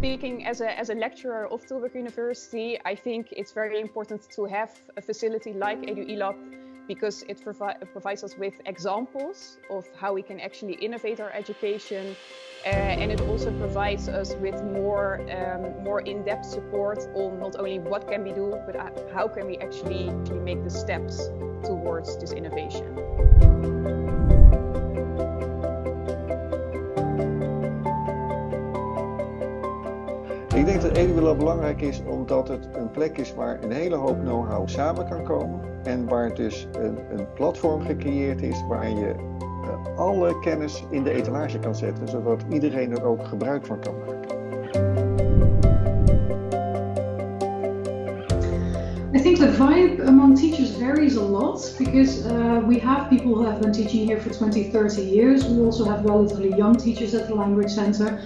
speaking as a, as a lecturer of Tilburg University, I think it's very important to have a facility like EDUiLAB because it provi provides us with examples of how we can actually innovate our education uh, and it also provides us with more, um, more in-depth support on not only what can we do, but uh, how can we actually, actually make the steps towards this innovation. Ik denk dat EduWilla belangrijk is omdat het een plek is waar een hele hoop know-how samen kan komen. En waar dus een, een platform gecreëerd is waar je uh, alle kennis in de etalage kan zetten, zodat iedereen er ook gebruik van kan maken. I think the vibe among teachers varies a lot because uh, we have people who have been teaching here for 20, 30 years. We also have relatively young teachers at the Language Center.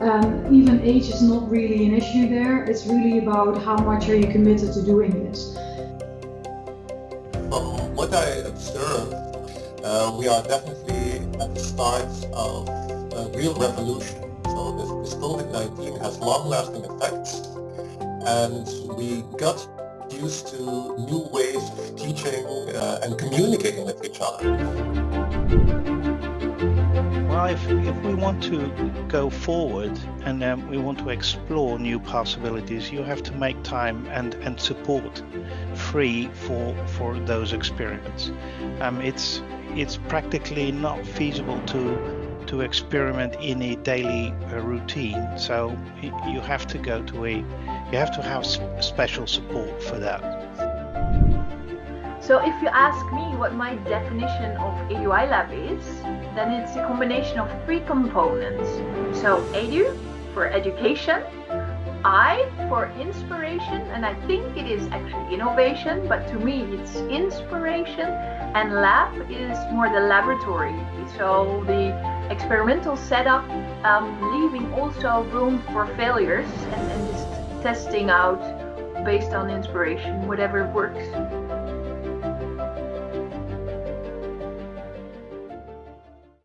Um, even age is not really an issue there. It's really about how much are you committed to doing this. From what I observe, uh, we are definitely at the start of a real revolution. So this, this COVID-19 has long-lasting effects and we got used to new ways of teaching uh, and communicating with each other if we want to go forward and um, we want to explore new possibilities, you have to make time and, and support free for for those experiments. Um, it's it's practically not feasible to to experiment in a daily uh, routine. So you have to go to a you have to have special support for that. So if you ask me what my definition of EDUiLAB is, then it's a combination of three components. So edu for education, I for inspiration, and I think it is actually innovation, but to me it's inspiration, and lab is more the laboratory. So the experimental setup, um, leaving also room for failures and, and testing out based on inspiration, whatever works.